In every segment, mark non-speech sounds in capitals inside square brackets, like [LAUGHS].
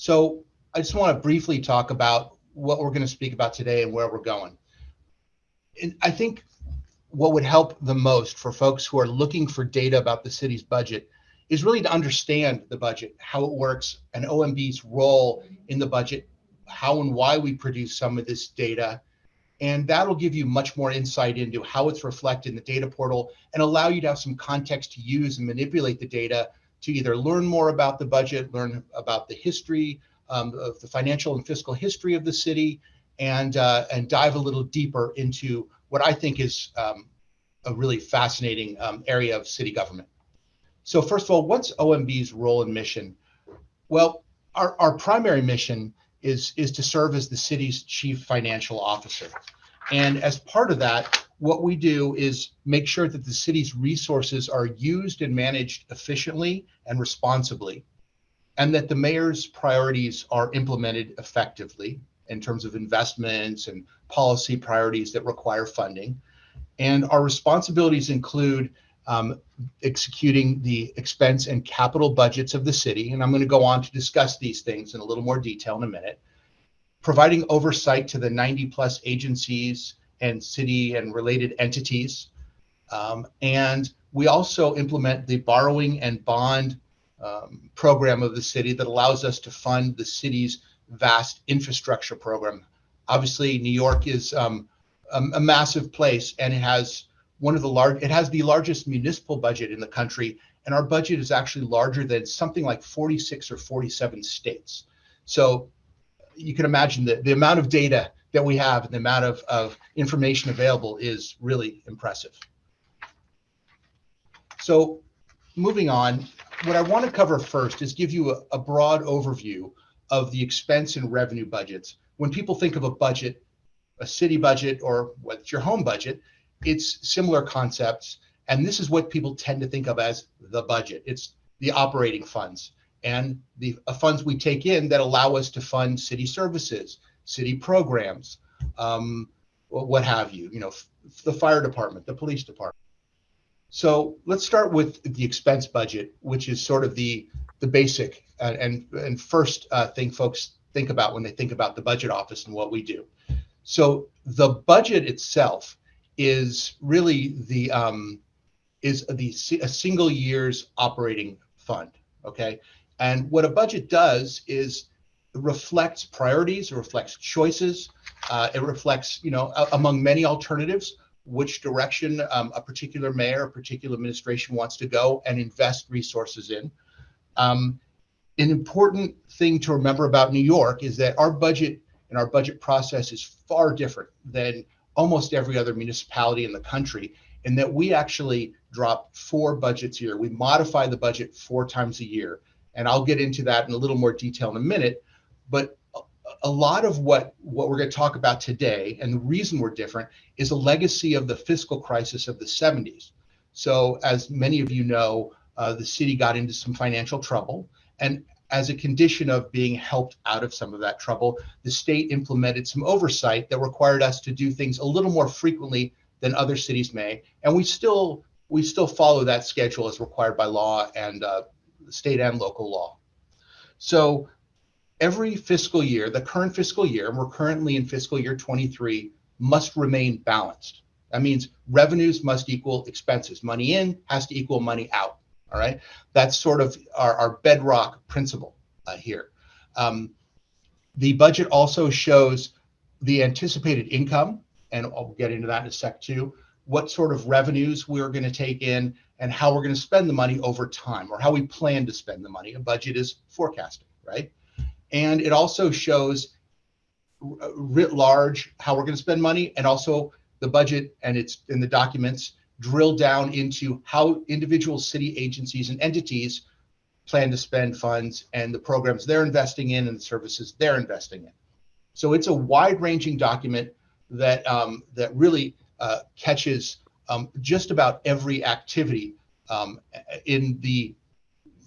So I just want to briefly talk about what we're going to speak about today and where we're going. And I think what would help the most for folks who are looking for data about the city's budget is really to understand the budget, how it works, and OMB's role in the budget, how and why we produce some of this data. And that'll give you much more insight into how it's reflected in the data portal and allow you to have some context to use and manipulate the data to either learn more about the budget, learn about the history um, of the financial and fiscal history of the city, and uh, and dive a little deeper into what I think is um, a really fascinating um, area of city government. So first of all, what's OMB's role and mission? Well, our, our primary mission is, is to serve as the city's chief financial officer. And as part of that, what we do is make sure that the city's resources are used and managed efficiently and responsibly, and that the mayor's priorities are implemented effectively in terms of investments and policy priorities that require funding. And our responsibilities include um, executing the expense and capital budgets of the city. And I'm going to go on to discuss these things in a little more detail in a minute. Providing oversight to the 90 plus agencies and city and related entities. Um, and we also implement the borrowing and bond um, program of the city that allows us to fund the city's vast infrastructure program. Obviously, New York is um, a, a, massive place and it has one of the large, it has the largest municipal budget in the country. And our budget is actually larger than something like 46 or 47 states. So you can imagine that the amount of data that we have and the amount of, of information available is really impressive. So moving on, what I want to cover first is give you a, a broad overview of the expense and revenue budgets. When people think of a budget, a city budget or what's your home budget, it's similar concepts. And this is what people tend to think of as the budget. It's the operating funds and the uh, funds we take in that allow us to fund city services, city programs, um, what have you, you know, the fire department, the police department. So let's start with the expense budget, which is sort of the the basic uh, and and first uh, thing folks think about when they think about the budget office and what we do. So the budget itself is really the um, is the a single year's operating fund. Okay, and what a budget does is reflects priorities, it reflects choices, uh, it reflects, you know, among many alternatives, which direction um, a particular mayor, a particular administration wants to go and invest resources in. Um, an important thing to remember about New York is that our budget and our budget process is far different than almost every other municipality in the country in that we actually drop four budgets a year. We modify the budget four times a year. And I'll get into that in a little more detail in a minute. But a lot of what what we're going to talk about today and the reason we're different is a legacy of the fiscal crisis of the 70s so as many of you know uh, the city got into some financial trouble and as a condition of being helped out of some of that trouble the state implemented some oversight that required us to do things a little more frequently than other cities may and we still we still follow that schedule as required by law and uh, state and local law. So every fiscal year, the current fiscal year, and we're currently in fiscal year 23, must remain balanced. That means revenues must equal expenses. Money in has to equal money out. All right. That's sort of our, our bedrock principle uh, here. Um, the budget also shows the anticipated income, and I'll get into that in a sec too, what sort of revenues we're going to take in and how we're going to spend the money over time or how we plan to spend the money. A budget is forecasting, right? And it also shows writ large how we're going to spend money and also the budget and it's in the documents drill down into how individual city agencies and entities plan to spend funds and the programs they're investing in and the services they're investing in. So it's a wide-ranging document that um, that really uh, catches um, just about every activity um, in the,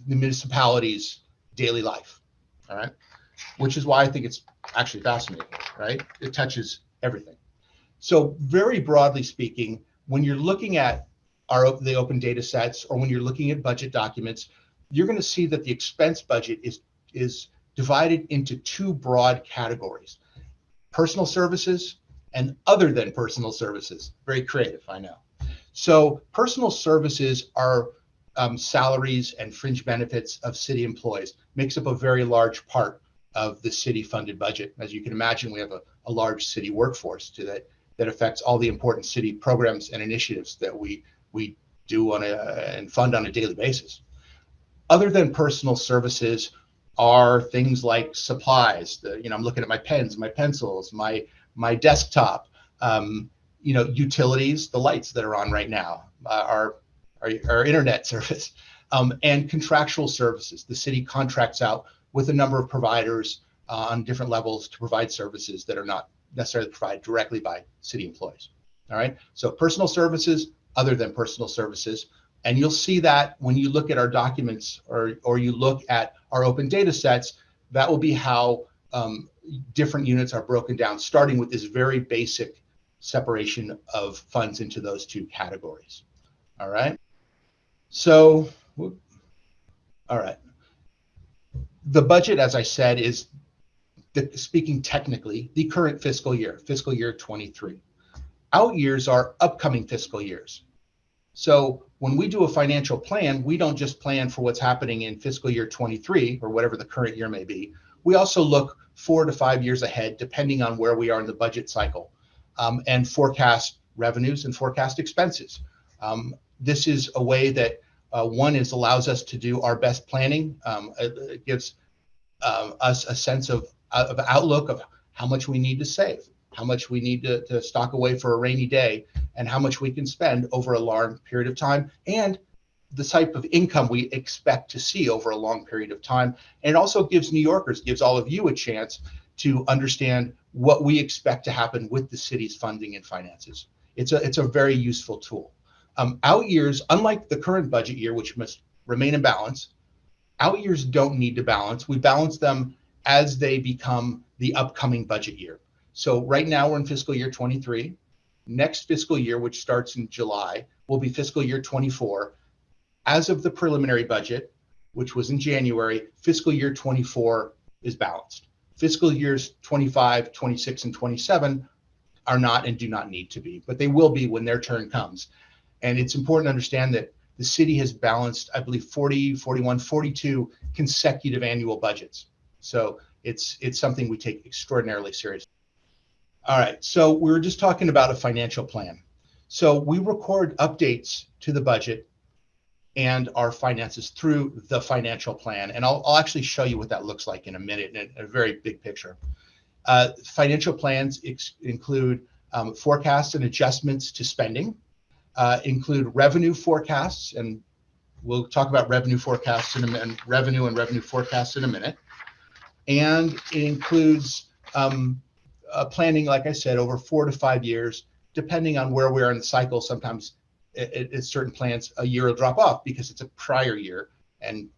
the municipality's daily life. All right which is why I think it's actually fascinating, right? It touches everything. So very broadly speaking, when you're looking at our the open data sets or when you're looking at budget documents, you're going to see that the expense budget is is divided into two broad categories personal services and other than personal services. Very creative, I know. So, personal services are um, salaries and fringe benefits of city employees, makes up a very large part of the city funded budget. As you can imagine, we have a, a large city workforce to that that affects all the important city programs and initiatives that we we do on a and fund on a daily basis. Other than personal services are things like supplies. The, you know, I'm looking at my pens, my pencils, my my desktop. Um, you know, utilities, the lights that are on right now, uh, our, our, our internet [LAUGHS] service, um, and contractual services. The city contracts out with a number of providers uh, on different levels to provide services that are not necessarily provided directly by city employees. All right. So personal services, other than personal services. And you'll see that when you look at our documents or, or you look at our open data sets, that will be how um, different units are broken down, starting with this very basic separation of funds into those two categories. All right. So, all right. The budget, as I said, is the, speaking technically the current fiscal year, fiscal year 23. Out years are upcoming fiscal years. So when we do a financial plan, we don't just plan for what's happening in fiscal year 23 or whatever the current year may be. We also look four to five years ahead, depending on where we are in the budget cycle, um, and forecast revenues and forecast expenses. Um, this is a way that uh, one is allows us to do our best planning. Um, it, it, gives uh, us a sense of, of outlook of how much we need to save, how much we need to, to stock away for a rainy day, and how much we can spend over a long period of time, and the type of income we expect to see over a long period of time. And it also gives New Yorkers, gives all of you a chance to understand what we expect to happen with the city's funding and finances. It's a it's a very useful tool. Um, out years, unlike the current budget year, which must remain in balance, out years don't need to balance. We balance them as they become the upcoming budget year. So right now we're in fiscal year 23. Next fiscal year, which starts in July, will be fiscal year 24. As of the preliminary budget, which was in January, fiscal year 24 is balanced. Fiscal years 25, 26, and 27 are not and do not need to be, but they will be when their turn comes. And it's important to understand that the city has balanced, I believe, 40, 41, 42 consecutive annual budgets. So it's it's something we take extraordinarily seriously. All right, so we were just talking about a financial plan. So we record updates to the budget and our finances through the financial plan. And I'll, I'll actually show you what that looks like in a minute in a, very big picture. Uh, financial plans include um, forecasts and adjustments to spending, uh, include revenue forecasts, and we'll talk about revenue forecasts in a minute, revenue and revenue forecasts in a minute. And it includes um, uh, planning, like I said, over four to five years, depending on where we are in the cycle. Sometimes it's certain plants, a year will drop off because it's a prior year and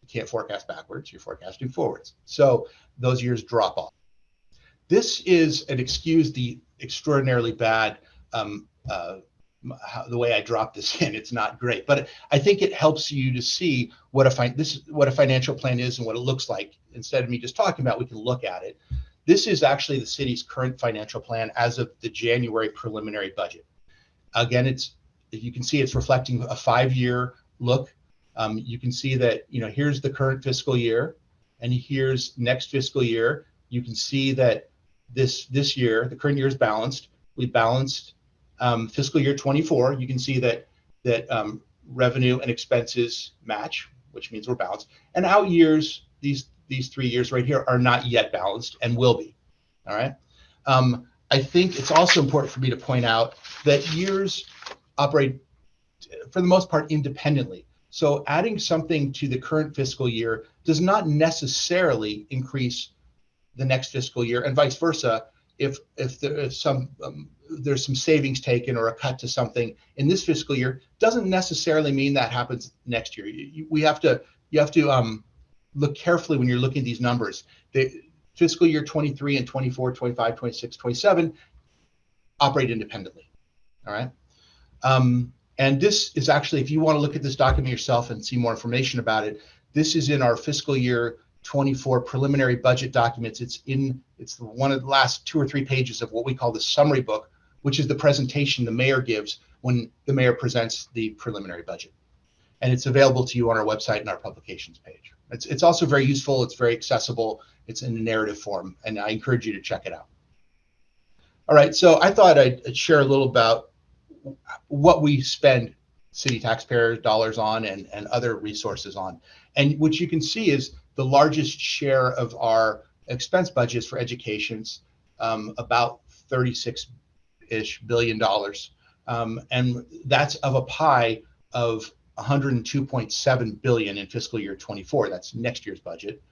you can't forecast backwards, you're forecasting forwards. So those years drop off. This is an excuse the extraordinarily bad um, uh, how, the way I drop this [LAUGHS] in. It's not great, but I think it helps you to see what a fi- this is what a financial plan is and what it looks like. Instead of me just talking about, we can look at it. This is actually the city's current financial plan as of the January preliminary budget. Again, it's you can see it's reflecting a five-year look. Um, you can see that you know here's the current fiscal year, and here's next fiscal year. You can see that this this year, the current year is balanced. We balanced um, fiscal year 24, you can see that that um, revenue and expenses match, which means we're balanced. And out years, these these three years right here are not yet balanced and will be. All right. Um, I think it's also important for me to point out that years operate for the most part independently. So adding something to the current fiscal year does not necessarily increase the next fiscal year, and vice versa. If if there is some um, there's some savings taken or a cut to something in this fiscal year doesn't necessarily mean that happens next year. You, we have to you have to um, look carefully when you're looking at these numbers. The fiscal year 23 and 24, 25, 26, 27 operate independently. All right. Um, and this is actually, if you want to look at this document yourself and see more information about it, this is in our fiscal year 24 preliminary budget documents. It's in it's one of the last two or three pages of what we call the summary book, which is the presentation the mayor gives when the mayor presents the preliminary budget. And it's available to you on our website and our publications page. It's, it's also very useful. It's very accessible. It's in a narrative form, and I encourage you to check it out. All right, so I thought I'd share a little about what we spend city taxpayer dollars on and, and other resources on. And what you can see is the largest share of our expense budgets for education's um, about 36-ish billion dollars. Um, and that's of a pie of 102.7 billion in fiscal year 24. That's next year's budget.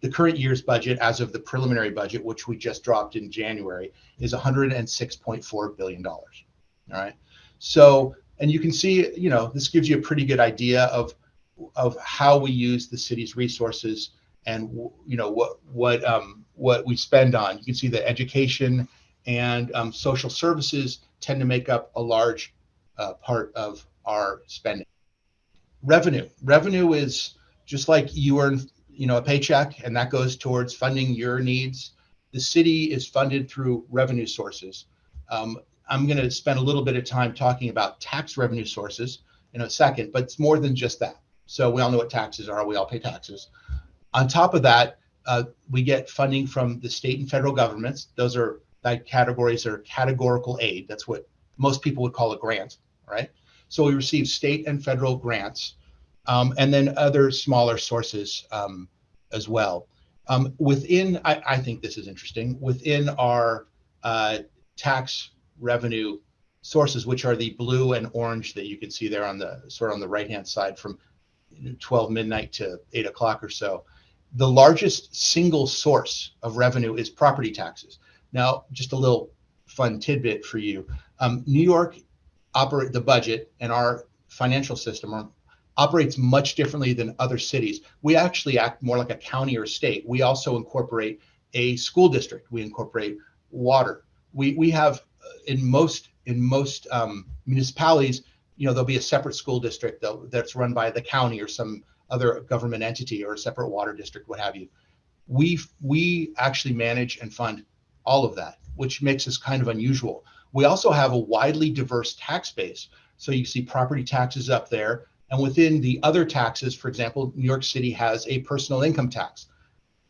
The current year's budget, as of the preliminary budget, which we just dropped in January, is 106.4 billion dollars. All right. So, and you can see, you know, this gives you a pretty good idea of of how we use the city's resources and you know what what um, what we spend on. You can see that education and um, social services tend to make up a large uh, part of our spending. Revenue. Revenue is just like you earn, you know, a paycheck, and that goes towards funding your needs. The city is funded through revenue sources. Um, I'm going to spend a little bit of time talking about tax revenue sources in a second, but it's more than just that. So we all know what taxes are. We all pay taxes. On top of that, uh, we get funding from the state and federal governments. Those are that categories are categorical aid. That's what most people would call a grant, right? So we receive state and federal grants, um, and then other smaller sources um, as well. Um, within, I, I, think this is interesting, within our uh, tax revenue sources, which are the blue and orange that you can see there on the sort of on the right hand side from 12 midnight to 8 o'clock or so. The largest single source of revenue is property taxes. Now, just a little fun tidbit for you. Um, New York operate the budget and our financial system are, operates much differently than other cities. We actually act more like a county or state. We also incorporate a school district. We incorporate water. We we have uh, in most in most um, municipalities you know, there'll be a separate school district that's run by the county or some other government entity or a separate water district, what have you. We we actually manage and fund all of that, which makes us kind of unusual. We also have a widely diverse tax base. So you see property taxes up there. And within the other taxes, for example, New York City has a personal income tax.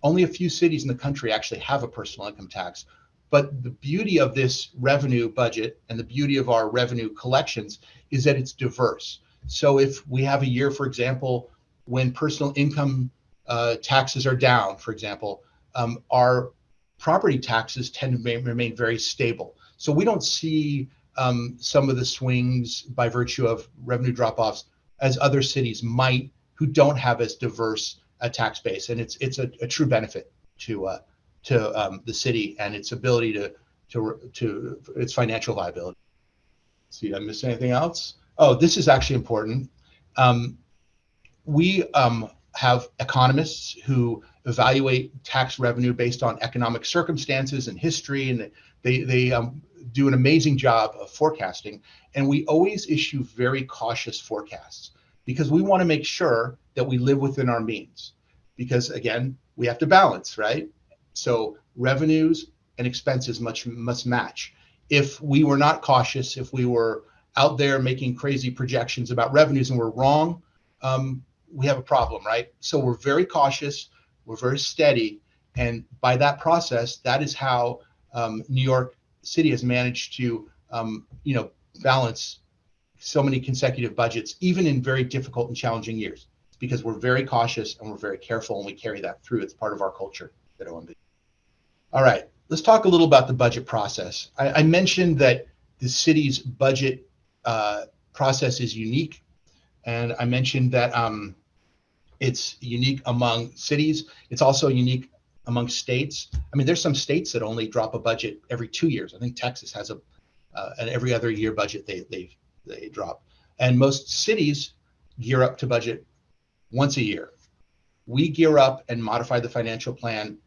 Only a few cities in the country actually have a personal income tax. But the beauty of this revenue budget and the beauty of our revenue collections is that it's diverse. So if we have a year, for example, when personal income uh, taxes are down, for example, um, our property taxes tend to remain very stable. So we don't see um, some of the swings by virtue of revenue drop-offs as other cities might who don't have as diverse a tax base, and it's it's a, a true benefit to uh, to um, the city and its ability to to to its financial viability. See, did I miss anything else? Oh, this is actually important. Um, we um, have economists who evaluate tax revenue based on economic circumstances and history, and they they um, do an amazing job of forecasting. And we always issue very cautious forecasts because we want to make sure that we live within our means. Because again, we have to balance, right? So revenues and expenses much must match. If we were not cautious, if we were out there making crazy projections about revenues and we're wrong, um, we have a problem, right? So we're very cautious, we're very steady, and by that process, that is how um, New York City has managed to, um, you know, balance so many consecutive budgets, even in very difficult and challenging years, because we're very cautious and we're very careful, and we carry that through. It's part of our culture at OMB. All right, let's talk a little about the budget process. I, I mentioned that the city's budget uh, process is unique, and I mentioned that um, it's unique among cities. It's also unique among states. I mean, there's some states that only drop a budget every two years. I think Texas has a uh, an every other year budget they they they drop, and most cities gear up to budget once a year. We gear up and modify the financial plan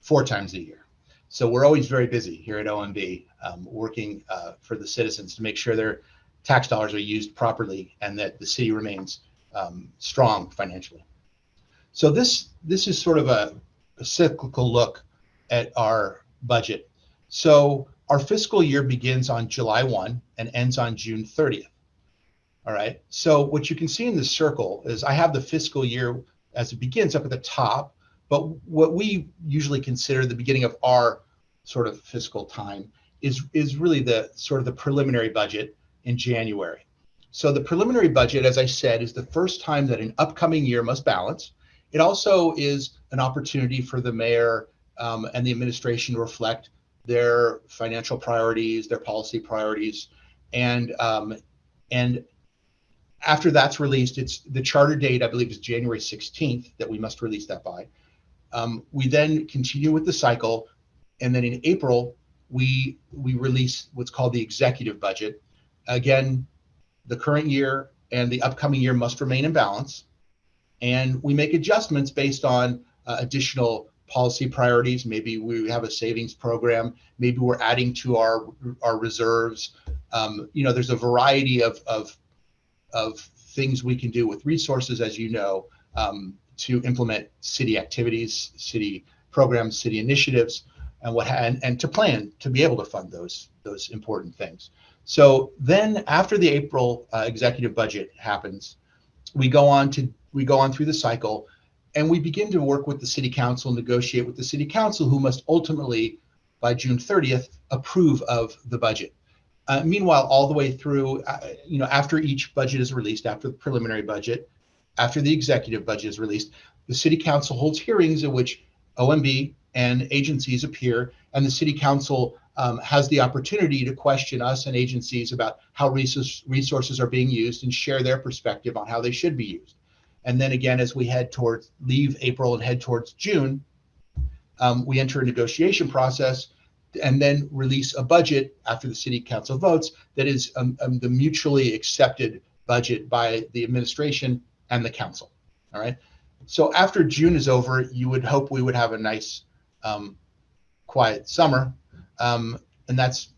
four times a year. So we're always very busy here at OMB, um, working uh, for the citizens to make sure their tax dollars are used properly and that the city remains um, strong financially. So this this is sort of a, a cyclical look at our budget. So our fiscal year begins on July 1 and ends on June 30th. All right. So what you can see in this circle is I have the fiscal year as it begins up at the top, but what we usually consider the beginning of our sort of fiscal time is is really the sort of the preliminary budget in January. So the preliminary budget, as I said, is the first time that an upcoming year must balance. It also is an opportunity for the mayor um, and the administration to reflect their financial priorities, their policy priorities, and um, and after that's released, it's the charter date, I believe, is January 16th that we must release that by. Um, we then continue with the cycle, and then in April we we release what's called the executive budget. Again, the current year and the upcoming year must remain in balance, and we make adjustments based on uh, additional policy priorities. Maybe we have a savings program. Maybe we're adding to our our reserves. Um, you know, there's a variety of of of things we can do with resources, as you know, um, to implement city activities, city programs, city initiatives, and what and, and to plan to be able to fund those those important things. So then, after the April uh, executive budget happens, we go on to we go on through the cycle and we begin to work with the city council, negotiate with the city council, who must ultimately, by June 30th, approve of the budget. Uh, meanwhile, all the way through, uh, you know, after each budget is released, after the preliminary budget, after the executive budget is released, the city council holds hearings in which OMB and agencies appear, and the city council um, has the opportunity to question us and agencies about how resource, resources are being used and share their perspective on how they should be used. And then again, as we head towards leave April and head towards June, um, we enter a negotiation process and then release a budget after the city council votes that is um, um, the mutually accepted budget by the administration and the council. All right. So after June is over, you would hope we would have a nice, um, quiet summer. Um, and that's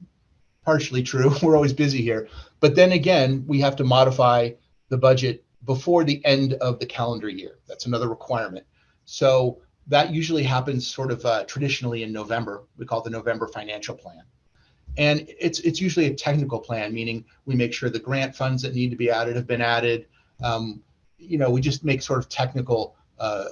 partially true. [LAUGHS] We're always busy here. But then again, we have to modify the budget before the end of the calendar year. That's another requirement. So that usually happens sort of uh, traditionally in November. We call the November financial plan. And it's it's usually a technical plan, meaning we make sure the grant funds that need to be added have been added. Um, you know, we just make sort of technical, uh,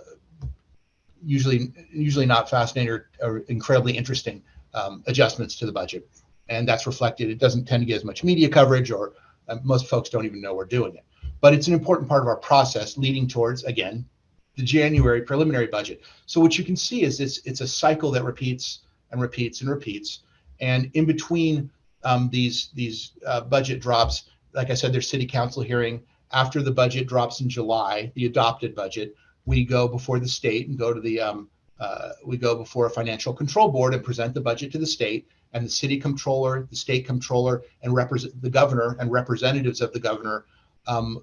usually usually not fascinating or, or incredibly interesting um, adjustments to the budget, and that's reflected. It doesn't tend to get as much media coverage, or uh, most folks don't even know we're doing it but it's an important part of our process leading towards, again, the January preliminary budget. So what you can see is it's, it's a cycle that repeats and repeats and repeats. And in between um, these, these uh, budget drops, like I said, there's city council hearing. After the budget drops in July, the adopted budget, we go before the state and go to the, um, uh, we go before a financial control board and present the budget to the state and the city comptroller, the state comptroller, and represent the governor and representatives of the governor um,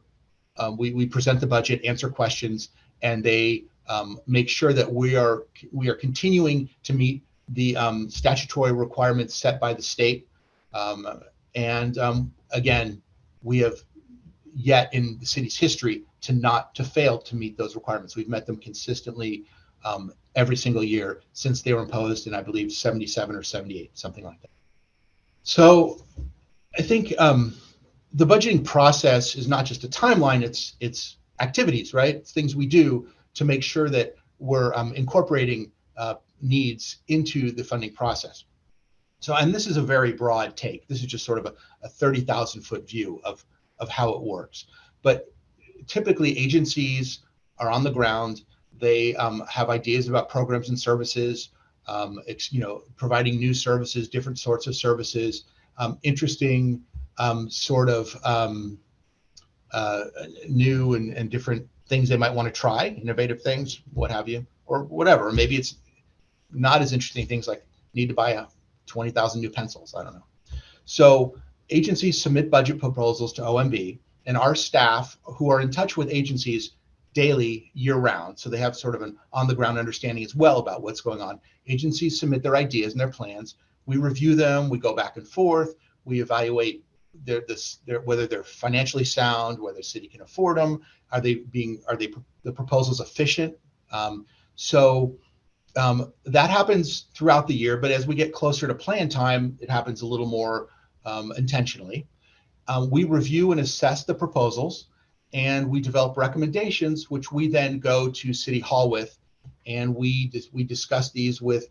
um, we, we present the budget, answer questions, and they um, make sure that we are we are continuing to meet the um, statutory requirements set by the state. Um, and um, again, we have yet in the city's history to not to fail to meet those requirements. We've met them consistently um, every single year since they were imposed in, I believe, 77 or 78, something like that. So I think um, the budgeting process is not just a timeline; it's it's activities, right? It's things we do to make sure that we're um, incorporating uh, needs into the funding process. So, and this is a very broad take. This is just sort of a, a 30,000 foot view of, of how it works. But typically, agencies are on the ground. They um, have ideas about programs and services, um, you know, providing new services, different sorts of services, um, interesting um, sort of um, uh, new and, and different things they might want to try, innovative things, what have you, or whatever. Maybe it's not as interesting things like need to buy a 20,000 new pencils. I don't know. So agencies submit budget proposals to OMB, and our staff, who are in touch with agencies daily, year round, so they have sort of an on the ground understanding as well about what's going on. Agencies submit their ideas and their plans. We review them, we go back and forth, we evaluate they're this they're whether they're financially sound, whether the city can afford them, are they being are they the proposals efficient Um, so um, that happens throughout the year, but as we get closer to plan time, it happens a little more um, intentionally. Um, we review and assess the proposals and we develop recommendations, which we then go to City Hall with. And we, we discuss these with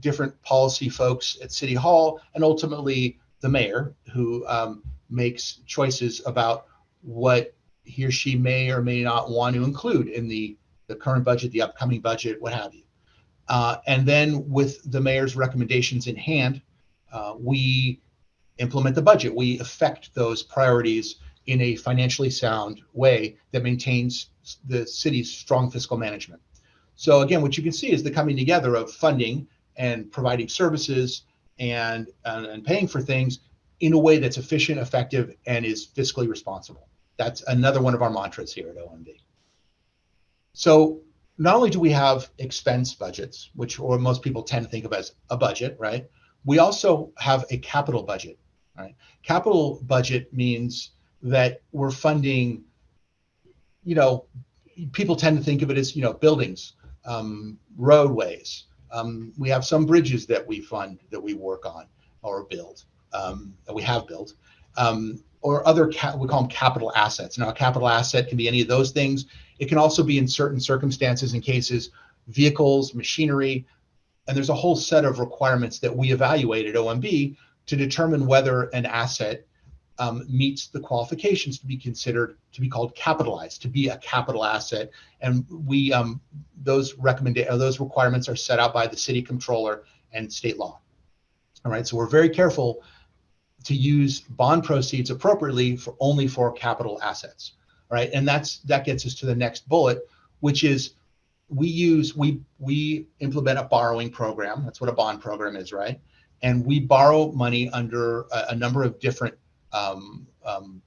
different policy folks at City Hall and ultimately the mayor, who um, makes choices about what he or she may or may not want to include in the, the current budget, the upcoming budget, what have you. Uh, and then with the mayor's recommendations in hand, uh, we implement the budget. We affect those priorities in a financially sound way that maintains the city's strong fiscal management. So again, what you can see is the coming together of funding and providing services and, and, and paying for things in a way that's efficient, effective, and is fiscally responsible. That's another one of our mantras here at OMB. So not only do we have expense budgets, which or most people tend to think of as a budget, right? We also have a capital budget, right? Capital budget means that we're funding, you know, people tend to think of it as, you know, buildings, um, roadways. Um, we have some bridges that we fund that we work on or build, um, that we have built. Um, or other, we call them capital assets. Now, a capital asset can be any of those things. It can also be in certain circumstances and cases, vehicles, machinery, and there's a whole set of requirements that we evaluate at OMB to determine whether an asset um, meets the qualifications to be considered to be called capitalized, to be a capital asset. And we um, those recommend those requirements are set out by the city comptroller and state law. All right, so we're very careful to use bond proceeds appropriately for only for capital assets. All right, And that's that gets us to the next bullet, which is we use we we implement a borrowing program. That's what a bond program is, right? And we borrow money under a, a number of different um, um,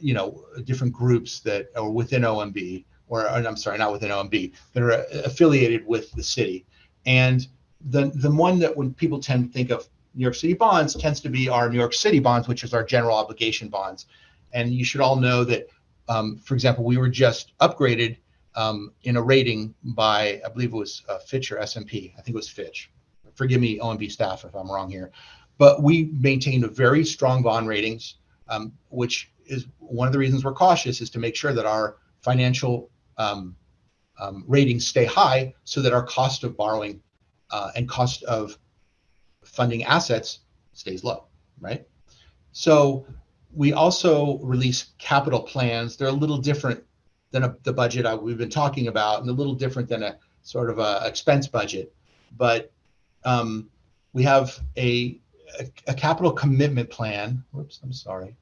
you know different groups that are within OMB or, or I'm sorry, not within OMB that are affiliated with the city. And the the one that when people tend to think of New York City bonds tends to be our New York City bonds, which is our general obligation bonds. And you should all know that, um, for example, we were just upgraded um, in a rating by, I believe it was uh, Fitch or S&P. I think it was Fitch. Forgive me, OMB staff, if I'm wrong here. But we maintain a very strong bond ratings, um, which is one of the reasons we're cautious is to make sure that our financial um, um, ratings stay high so that our cost of borrowing uh, and cost of funding assets stays low, right? So we also release capital plans. They're a little different than a, the budget I, we've been talking about, and a little different than a sort of a expense budget. But um, we have a, a, a capital commitment plan. Whoops, I'm sorry.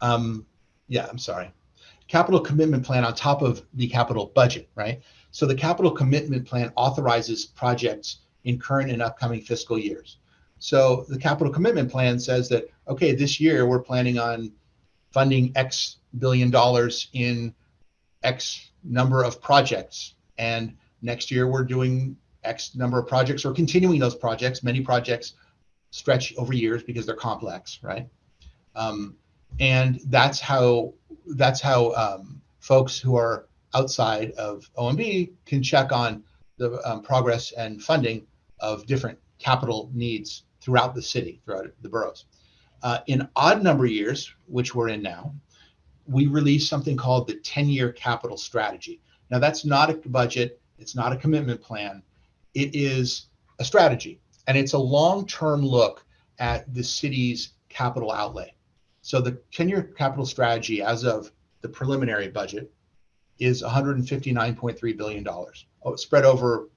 Um, yeah, I'm sorry. Capital commitment plan on top of the capital budget, right? So the capital commitment plan authorizes projects in current and upcoming fiscal years. So the capital commitment plan says that, okay, this year we're planning on funding X billion dollars in X number of projects. And next year we're doing X number of projects or continuing those projects. Many projects stretch over years because they're complex, right? Um, and that's how that's how um, folks who are outside of OMB can check on the um, progress and funding of different capital needs throughout the city, throughout the boroughs. Uh, in odd number years, which we're in now, we release something called the 10 year capital strategy. Now, that's not a budget, it's not a commitment plan, it is a strategy, and it's a long term look at the city's capital outlay. So, the 10 year capital strategy, as of the preliminary budget, is $159.3 billion, oh, spread over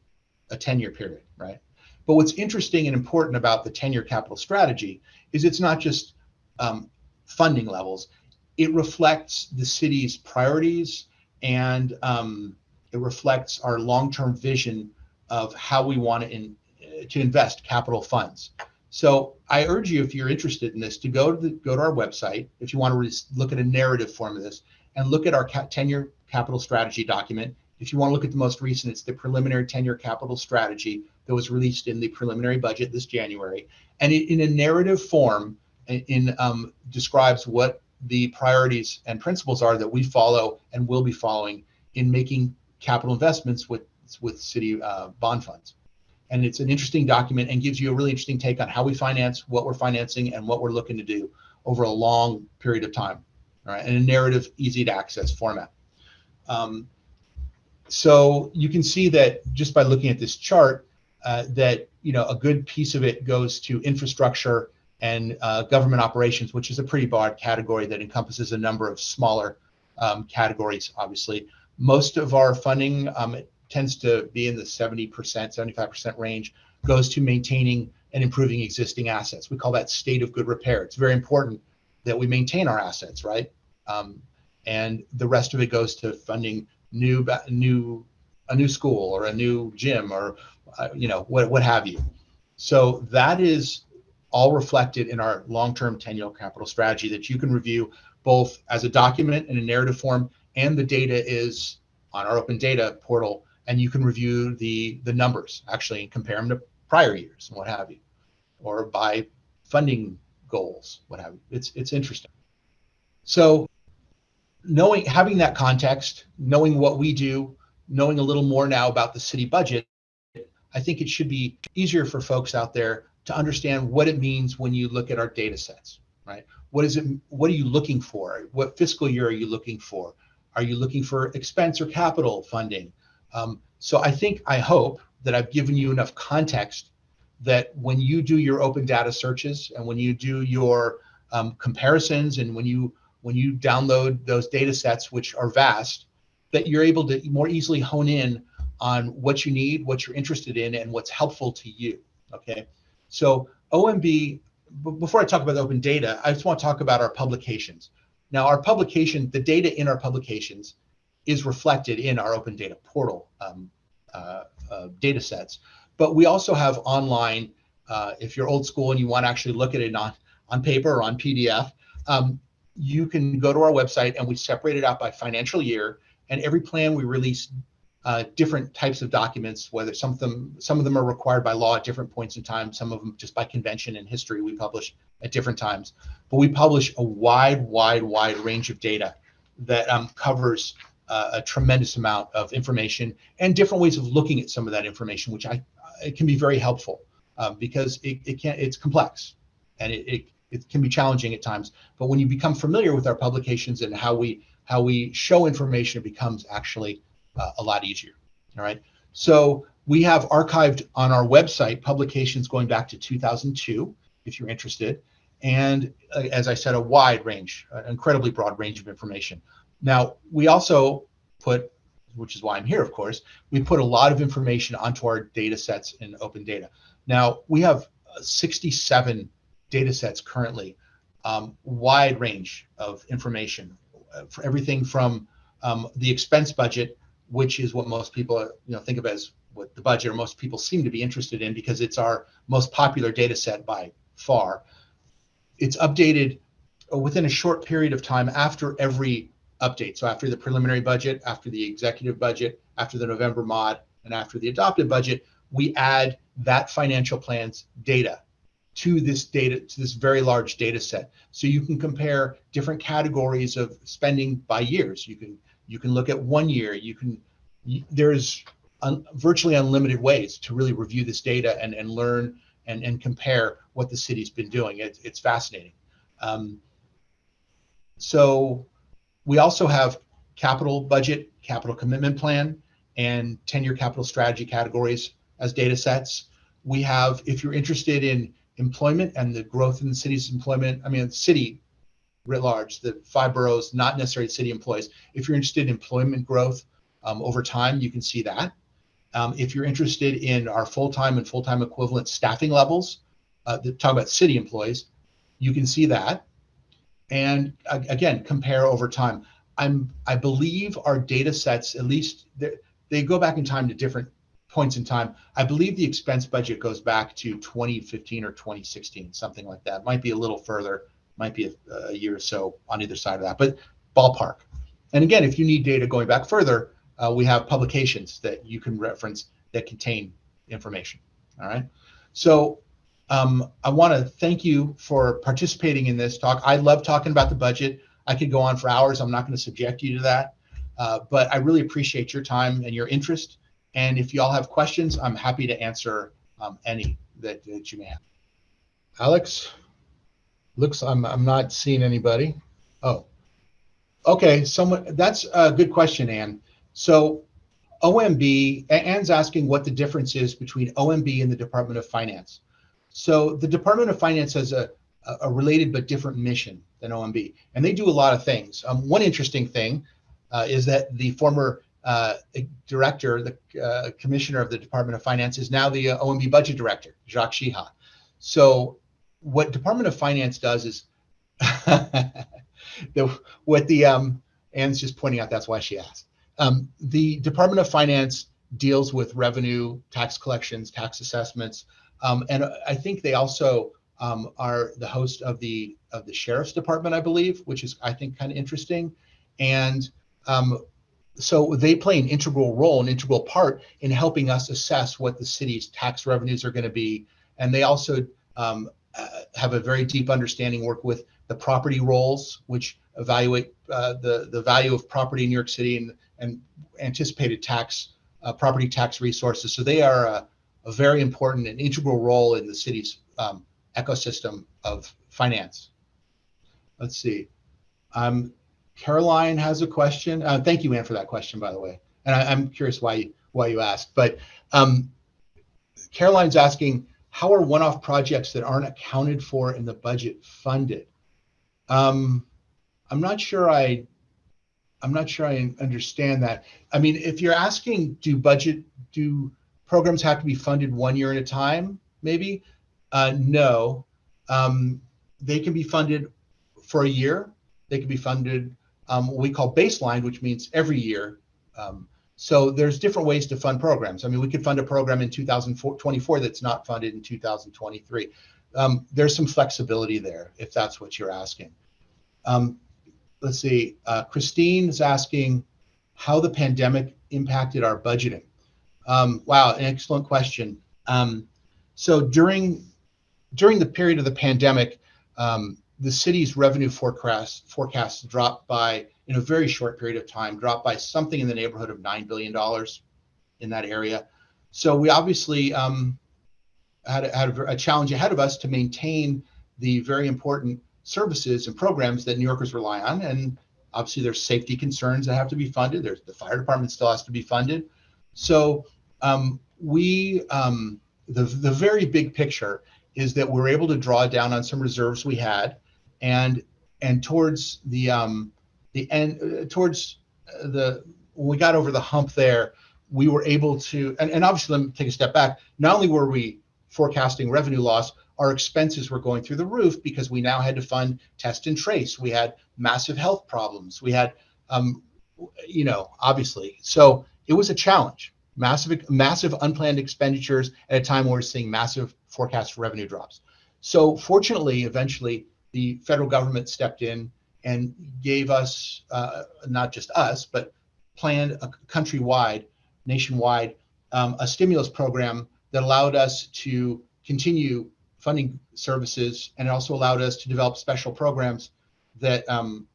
a 10 year period, right? But what's interesting and important about the 10 year capital strategy is it's not just um, funding levels, it reflects the city's priorities and um, it reflects our long term vision of how we want to, in, to invest capital funds. So I urge you, if you're interested in this, to go to the, go to our website if you want to look at a narrative form of this and look at our 10 year capital strategy document. If you want to look at the most recent, it's the preliminary 10 year capital strategy that was released in the preliminary budget this January, and it, in a narrative form, in, in um, describes what the priorities and principles are that we follow and will be following in making capital investments with with city uh, bond funds. And it's an interesting document and gives you a really interesting take on how we finance, what we're financing, and what we're looking to do over a long period of time. All right, in a narrative, easy to access format. Um, so you can see that just by looking at this chart, uh, that you know a good piece of it goes to infrastructure and uh, government operations, which is a pretty broad category that encompasses a number of smaller um, categories. Obviously, most of our funding um, tends to be in the 70%, 75% range, goes to maintaining and improving existing assets. We call that state of good repair. It's very important that we maintain our assets, right? Um, and the rest of it goes to funding new, new, a new school or a new gym or, uh, you know, what, what have you. So that is all reflected in our long-term 10-year capital strategy that you can review both as a document in a narrative form and the data is on our open data portal and you can review the the numbers actually and compare them to prior years and what have you or by funding goals what have you. It's it's interesting. So knowing having that context knowing what we do knowing a little more now about the city budget i think it should be easier for folks out there to understand what it means when you look at our data sets right? What is it what are you looking for? What fiscal year are you looking for? Are you looking for expense or capital funding um, so I think, I hope that I've given you enough context that when you do your open data searches and when you do your um, comparisons and when you when you download those data sets, which are vast, that you're able to more easily hone in on what you need, what you're interested in, and what's helpful to you. Okay. So OMB, before I talk about open data, I just want to talk about our publications. Now, our publication, the data in our publications is reflected in our open data portal um, uh, uh, data sets. But we also have online, uh, if you're old school and you want to actually look at it on, on paper or on PDF, um, you can go to our website and we separate it out by financial year. And every plan we release uh, different types of documents, whether some of them some of them are required by law at different points in time, some of them just by convention and history we publish at different times. But we publish a wide, wide, wide range of data that um, covers uh, a tremendous amount of information and different ways of looking at some of that information, which I it can be very helpful um, because it, it can it's complex and it, it it can be challenging at times. But when you become familiar with our publications and how we how we show information, it becomes actually uh, a lot easier. All right. So we have archived on our website publications going back to 2002, if you're interested. And uh, as I said, a wide range, an incredibly broad range of information. Now, we also put, which is why I'm here, of course, we put a lot of information onto our data sets in open data. Now, we have uh, 67 data sets currently, um, wide range of information uh, for everything from um, the expense budget, which is what most people you know think of as what the budget or most people seem to be interested in because it's our most popular data set by far. It's updated uh, within a short period of time after every update. So after the preliminary budget, after the executive budget, after the November mod, and after the adopted budget, we add that financial plan's data to this data to this very large data set. So you can compare different categories of spending by years. You can you can look at one year. You can there's un, virtually unlimited ways to really review this data and and learn and and compare what the city's been doing. It, it's fascinating. Um, so we also have capital budget, capital commitment plan, and 10-year capital strategy categories as data sets. We have, if you're interested in employment and the growth in the city's employment, I mean, city writ large, the five boroughs, not necessarily city employees. If you're interested in employment growth um, over time, you can see that. Um, if you're interested in our full-time and full-time equivalent staffing levels, uh, talk about city employees, you can see that. And again compare over time. I'm i believe our data sets at least they go back in time to different points in time. I believe the expense budget goes back to 2015 or 2016 something like that. Might be a little further might be a, a year or so on either side of that but ballpark. And again if you need data going back further uh, we have publications that you can reference that contain information all right so um, I want to thank you for participating in this talk. I love talking about the budget. I could go on for hours. I'm not going to subject you to that. Uh, but I really appreciate your time and your interest. And if you all have questions, I'm happy to answer um, any that, that you may have. Alex, looks I'm I'm not seeing anybody. Oh, okay. Someone that's a good question, Anne. So OMB, Anne's asking what the difference is between OMB and the Department of Finance. So the Department of Finance has a, a related but different mission than OMB, and they do a lot of things. Um, one interesting thing uh, is that the former uh, director, the uh, commissioner of the Department of Finance, is now the uh, OMB budget director, Jacques Jiha. So what Department of Finance does is [LAUGHS] the, what the um, Anne's just pointing out. That's why she asked. Um, the Department of Finance deals with revenue, tax collections, tax assessments, um, and I think they also um, are the host of the of the sheriff's department, I believe, which is I think kind of interesting. And um, so they play an integral role, an integral part in helping us assess what the city's tax revenues are going to be. And they also um, uh, have a very deep understanding, work with the property rolls, which evaluate uh, the the value of property in New York City and and anticipated tax uh, property tax resources. So they are a, a, very important and integral role in the city's um, ecosystem of finance. Let's see. Um, Caroline has a question. Uh, thank you, Anne, for that question, by the way. And I, am curious why you, why you asked. But um, Caroline's asking, how are one-off projects that aren't accounted for in the budget funded? Um, I'm not sure I I'm not sure I understand that. I mean, if you're asking, do budget do programs have to be funded one year at a time? Maybe. Uh, no, um, they can be funded for a year. They can be funded um, what we call baseline, which means every year. Um, so there's different ways to fund programs. I mean, we could fund a program in 2024 that's not funded in 2023. Um, there's some flexibility there if that's what you're asking. Um, let's see. Uh, Christine is asking how the pandemic impacted our budgeting. Um, wow, an excellent question. Um, so during during the period of the pandemic, um, the city's revenue forecast forecasts dropped by in a very short period of time, dropped by something in the neighborhood of nine billion dollars in that area. So we obviously um, had, a, had a, a challenge ahead of us to maintain the very important services and programs that New Yorkers rely on. And obviously, there's safety concerns that have to be funded. There's the fire department still has to be funded. So um, we, um, the the very big picture is that we're able to draw down on some reserves we had, and and towards the um, the end, uh, towards the when we got over the hump there, we were able to, and, and obviously, let me take a step back. Not only were we forecasting revenue loss, our expenses were going through the roof because we now had to fund test and trace. We had massive health problems. We had, um, you know, obviously. So it was a challenge. Massive, massive unplanned expenditures at a time where we're seeing massive forecast revenue drops. So fortunately, eventually, the federal government stepped in and gave us, uh, not just us, but planned a countrywide, nationwide, um, a stimulus program that allowed us to continue funding services, and it also allowed us to develop special programs that um,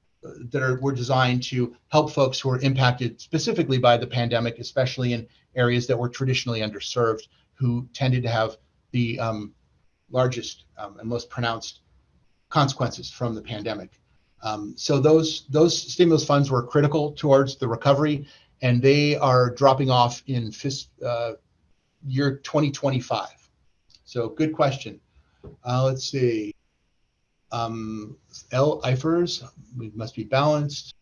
that are were designed to help folks who are impacted specifically by the pandemic, especially in areas that were traditionally underserved, who tended to have the um, largest um, and most pronounced consequences from the pandemic. Um, so those those stimulus funds were critical towards the recovery, and they are dropping off in fis- uh, year 2025. So good question. Uh, let's see. Um, L IFRS we must be balanced.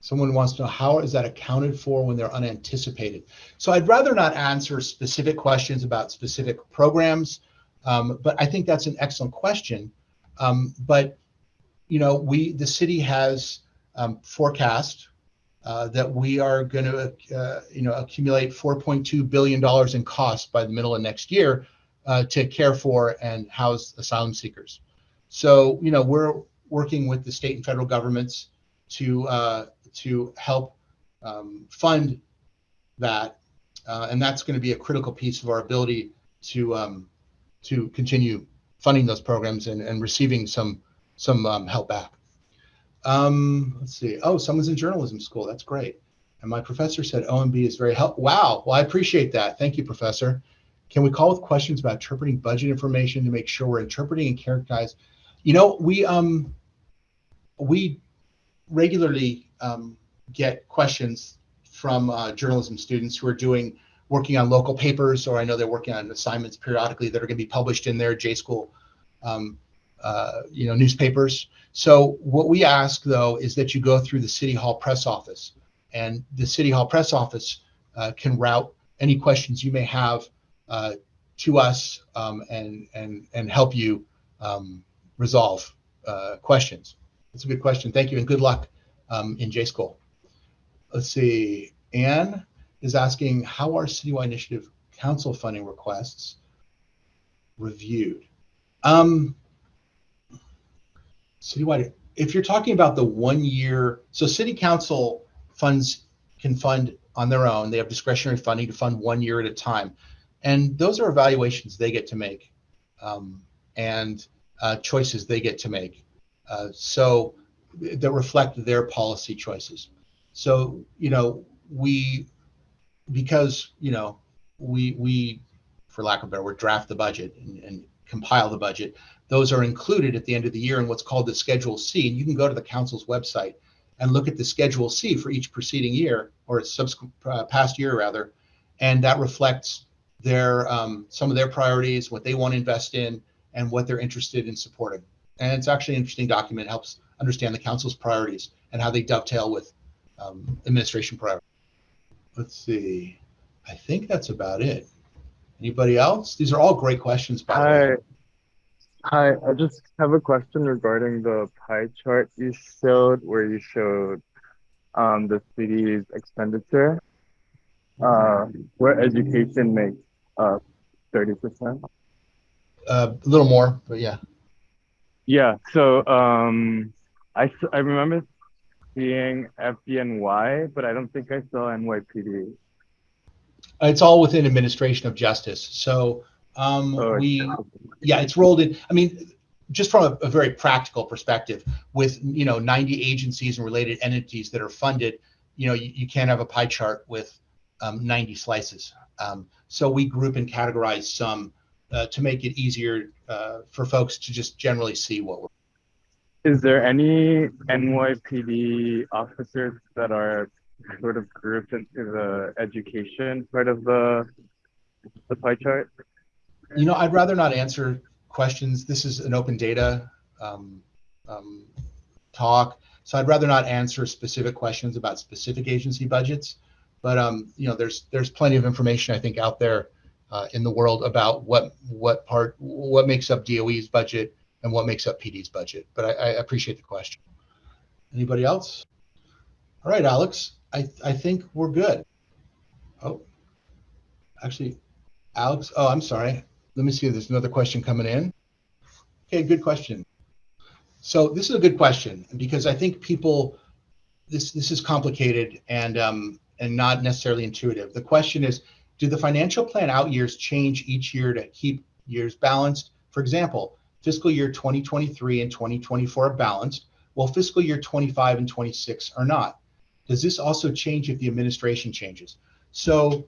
Someone wants to know how is that accounted for when they're unanticipated. So I'd rather not answer specific questions about specific programs, um, but I think that's an excellent question. Um, but you know, we the city has um, forecast uh, that we are going to uh, you know accumulate 4.2 billion dollars in costs by the middle of next year uh, to care for and house asylum seekers. So, you know, we're working with the state and federal governments to uh, to help um, fund that, uh, and that's going to be a critical piece of our ability to um, to continue funding those programs and, and receiving some some um, help back. Um, let's see. Oh, someone's in journalism school. That's great. And my professor said OMB is very help. Wow. Well, I appreciate that. Thank you, professor. Can we call with questions about interpreting budget information to make sure we're interpreting and characterize? You know, we um we regularly um, get questions from uh, journalism students who are doing working on local papers, or I know they're working on assignments periodically that are going to be published in their J school, um, uh, you know, newspapers. So what we ask though is that you go through the City Hall press office, and the City Hall press office uh, can route any questions you may have uh, to us um, and and and help you um, resolve uh, questions. That's a good question. Thank you, and good luck um, in J School. Let's see. Anne is asking how are Citywide Initiative Council funding requests reviewed? Um, citywide, if you're talking about the one year, so City Council funds can fund on their own. They have discretionary funding to fund one year at a time, and those are evaluations they get to make, um, and uh, choices they get to make. Uh, so that reflect their policy choices. So you know we because you know we we for lack of a better word draft the budget and, and compile the budget. Those are included at the end of the year in what's called the Schedule C, and you can go to the council's website and look at the Schedule C for each preceding year or subsequent uh, past year rather, and that reflects their um, some of their priorities, what they want to invest in, and what they're interested in supporting. And it's actually an interesting document. It helps understand the council's priorities and how they dovetail with um, administration priorities. Let's see. I think that's about it. Anybody else? These are all great questions. By Hi. Hi, I just have a question regarding the pie chart you showed where you showed um, the city's expenditure, uh, where education makes uh, 30%. Uh, a little more, but yeah. Yeah, so um, I, I remember seeing FDNY, but I don't think I saw NYPD. It's all within administration of justice. So um, oh, we, yeah, it's rolled in. I mean, just from a, a, very practical perspective, with you know 90 agencies and related entities that are funded, you know, you, you can't have a pie chart with um, 90 slices. Um, so we group and categorize some uh, to make it easier uh, for folks to just generally see what we're. Is there any NYPD officers that are sort of grouped into the education part of the the pie chart? You know, I'd rather not answer questions. This is an open data um, um, talk, so I'd rather not answer specific questions about specific agency budgets. But um, you know, there's there's plenty of information I think out there uh, in the world about what what part what makes up DOE's budget and what makes up PD's budget. But I, I appreciate the question. Anybody else? All right, Alex. I I think we're good. Oh, actually, Alex. Oh, I'm sorry. Let me see. There's another question coming in. Okay, good question. So this is a good question because I think people this this is complicated and um, and not necessarily intuitive. The question is do the financial plan out years change each year to keep years balanced? For example, fiscal year 2023 and 2024 are balanced, while fiscal year 25 and 26 are not. Does this also change if the administration changes? So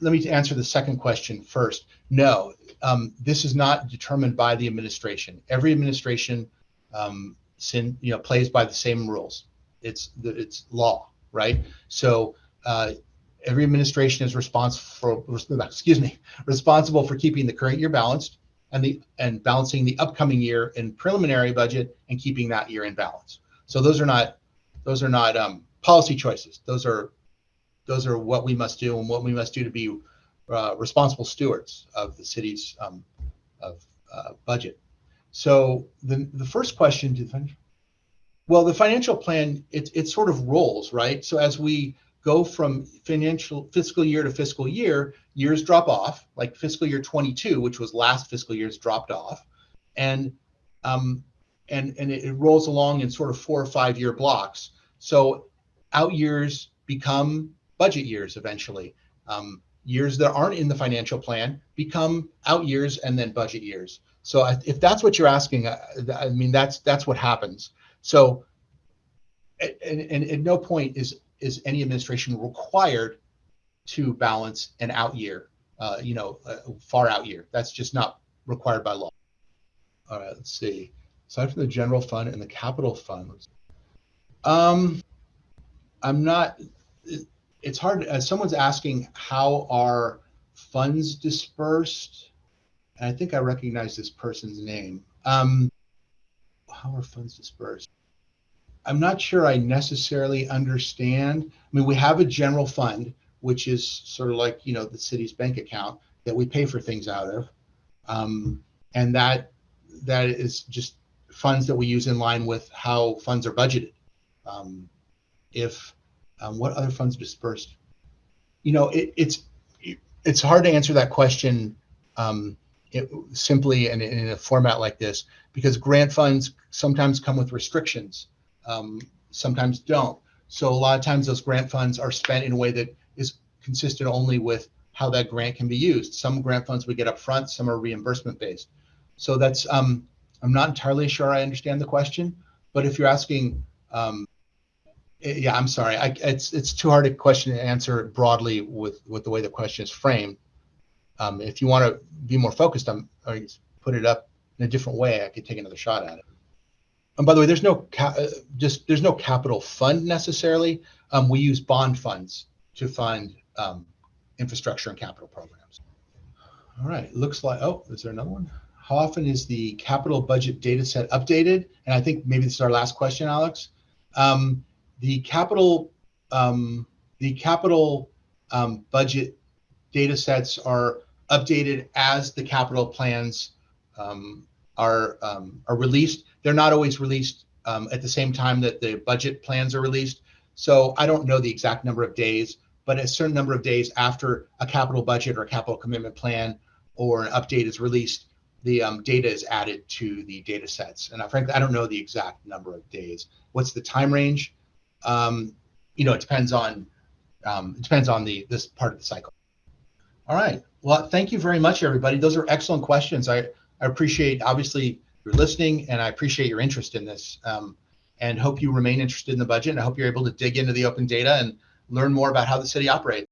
let me answer the second question first. No, um, this is not determined by the administration. Every administration um, sin, you know, plays by the same rules. It's it's law, right? So uh, every administration is responsible for, excuse me, responsible for keeping the current year balanced and the and balancing the upcoming year in preliminary budget and keeping that year in balance. So those are not those are not um, policy choices. Those are those are what we must do and what we must do to be uh, responsible stewards of the city's um, of uh, budget. So the the first question, well, the financial plan it it sort of rolls right. So as we go from financial fiscal year to fiscal year, years drop off, like fiscal year 22, which was last fiscal year's dropped off, and um, and and it, it rolls along in sort of four or five year blocks. So out years become budget years eventually. Um, years that aren't in the financial plan become out years and then budget years. So if that's what you're asking, I, I mean that's that's what happens. So and, and at no point is is any administration required to balance an out year, uh, you know, far out year. That's just not required by law. All right, let's see. Aside from the general fund and the capital fund, um, I'm not. it- It's hard. Uh, someone's asking how are funds dispersed, and I think I recognize this person's name. Um, how are funds dispersed? I'm not sure I necessarily understand. I mean, we have a general fund, which is sort of like you know the city's bank account that we pay for things out of, um, and that that is just funds that we use in line with how funds are budgeted. Um, if um, what other funds dispersed? You know, it, it's it's hard to answer that question um, it, simply in, in a format like this because grant funds sometimes come with restrictions, um, sometimes don't. So a lot of times those grant funds are spent in a way that is consistent only with how that grant can be used. Some grant funds we get up front, some are reimbursement based. So that's um, I'm not entirely sure I understand the question, but if you're asking, um, eh, yeah, I'm sorry, I, it's it's too hard a question to answer broadly with with the way the question is framed. Um, if you want to be more focused you put it up in a different way, I could take another shot at it. And by the way, there's no uh, just there's no capital fund necessarily. Um, we use bond funds to fund um, infrastructure and capital programs. All right, looks like oh, is there another one? How often is the capital budget data set updated? And I think maybe this is our last question, Alex. Um, the capital um, the capital um, budget data sets are updated as the capital plans um, are um, are released. They're not always released um, at the same time that the budget plans are released. So I don't know the exact number of days, but a certain number of days after a capital budget or a capital commitment plan or an update is released, the um, data is added to the data sets. And I, frankly, I don't know the exact number of days. What's the time range? Um, you know, it depends on um, it depends on the this part of the cycle. All right. Well, thank you very much, everybody. Those are excellent questions. I, I appreciate obviously your listening and I appreciate your interest in this um, and hope you remain interested in the budget. And I hope you're able to dig into the open data and learn more about how the city operates.